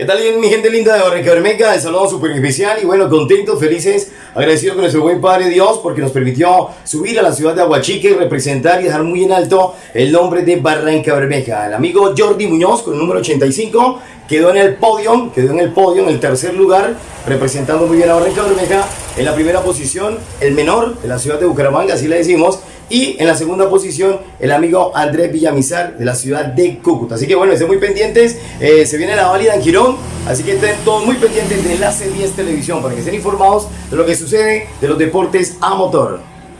¿Qué tal mi gente linda de Barranca Bermeja? El saludo súper especial y bueno, contentos, felices, agradecidos con nuestro buen Padre Dios porque nos permitió subir a la ciudad de Aguachique, representar y dejar muy en alto el nombre de Barranca Bermeja. El amigo Jordi Muñoz con el número 85 quedó en el podio, quedó en el podio en el tercer lugar, representando muy bien a Barranca Bermeja. En la primera posición, el menor de la ciudad de Bucaramanga, así le decimos, y en la segunda posición, el amigo Andrés Villamizar de la ciudad de Cúcuta. Así que bueno, estén muy pendientes. Eh, se viene la válida en Girón. Así que estén todos muy pendientes de la C10 Televisión para que estén informados de lo que sucede de los deportes a motor.